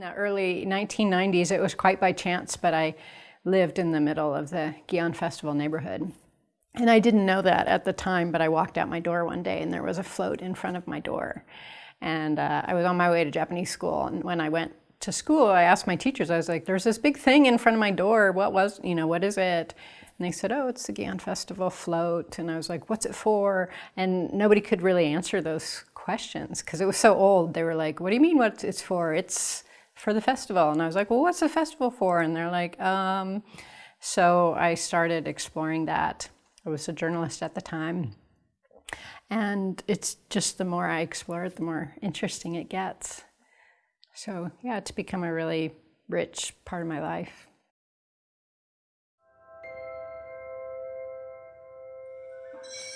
In the early 1990s, it was quite by chance, but I lived in the middle of the Gion Festival neighborhood. And I didn't know that at the time, but I walked out my door one day and there was a float in front of my door. And uh, I was on my way to Japanese school. And when I went to school, I asked my teachers, I was like, there's this big thing in front of my door. What was, you know, what is it? And they said, oh, it's the Gion Festival float. And I was like, what's it for? And nobody could really answer those questions because it was so old. They were like, what do you mean what it's for? It's for the festival. And I was like, well, what's the festival for? And they're like, um. So I started exploring that. I was a journalist at the time. And it's just the more I explore it, the more interesting it gets. So yeah, it's become a really rich part of my life. you